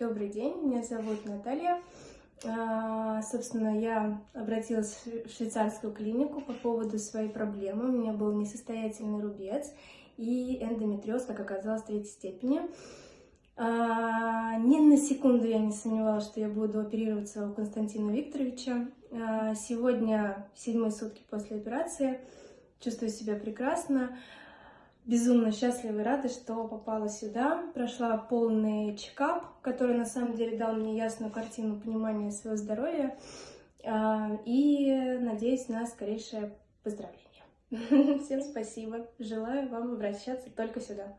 Добрый день, меня зовут Наталья. А, собственно, я обратилась в швейцарскую клинику по поводу своей проблемы. У меня был несостоятельный рубец и эндометриоз, как оказалось, третьей степени. А, ни на секунду я не сомневалась, что я буду оперироваться у Константина Викторовича. А, сегодня седьмые сутки после операции. Чувствую себя прекрасно безумно счастлива и рада, что попала сюда. Прошла полный чекап, который на самом деле дал мне ясную картину понимания своего здоровья. А, и надеюсь на скорейшее поздравление. Всем спасибо. Желаю вам обращаться только сюда.